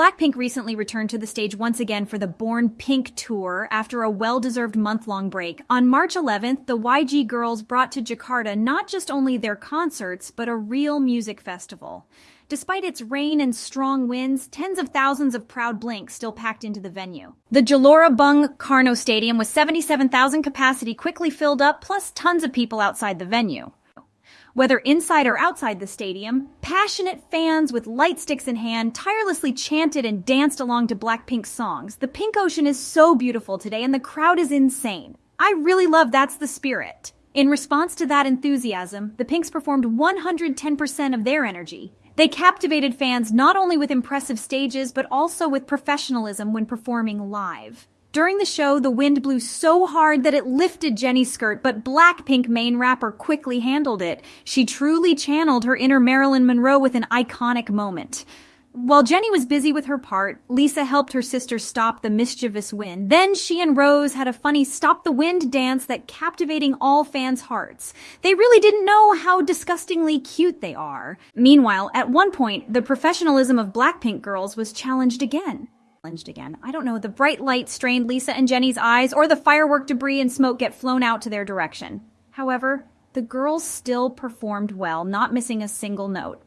Blackpink recently returned to the stage once again for the Born Pink tour after a well-deserved month-long break. On March 11th, the YG girls brought to Jakarta not just only their concerts, but a real music festival. Despite its rain and strong winds, tens of thousands of proud Blinks still packed into the venue. The Gelora Bung Karno Stadium with 77,000 capacity quickly filled up, plus tons of people outside the venue. Whether inside or outside the stadium, passionate fans with light sticks in hand tirelessly chanted and danced along to Blackpink's songs. The pink ocean is so beautiful today and the crowd is insane. I really love That's the Spirit. In response to that enthusiasm, the Pinks performed 110% of their energy. They captivated fans not only with impressive stages, but also with professionalism when performing live. During the show, the wind blew so hard that it lifted Jennie's skirt, but Blackpink main rapper quickly handled it. She truly channeled her inner Marilyn Monroe with an iconic moment. While Jennie was busy with her part, Lisa helped her sister stop the mischievous wind. Then she and Rose had a funny stop the wind dance that captivating all fans' hearts. They really didn't know how disgustingly cute they are. Meanwhile, at one point, the professionalism of Blackpink girls was challenged again again. I don't know, the bright light strained Lisa and Jennie's eyes, or the firework debris and smoke get flown out to their direction. However, the girls still performed well, not missing a single note.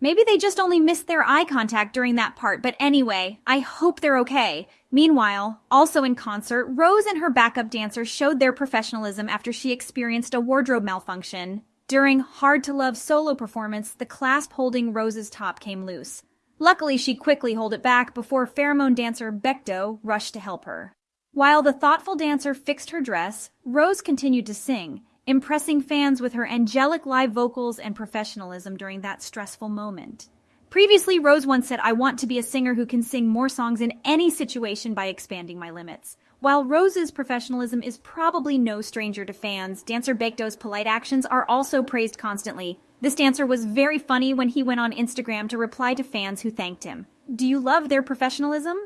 Maybe they just only missed their eye contact during that part, but anyway, I hope they're okay. Meanwhile, also in concert, Rose and her backup dancer showed their professionalism after she experienced a wardrobe malfunction. During Hard to Love solo performance, the clasp holding Rose's top came loose. Luckily, she quickly held it back before pheromone dancer Baekdo rushed to help her. While the thoughtful dancer fixed her dress, Rose continued to sing, impressing fans with her angelic live vocals and professionalism during that stressful moment. Previously, Rose once said, I want to be a singer who can sing more songs in any situation by expanding my limits. While Rose's professionalism is probably no stranger to fans, dancer Baekdo's polite actions are also praised constantly, this dancer was very funny when he went on Instagram to reply to fans who thanked him. Do you love their professionalism?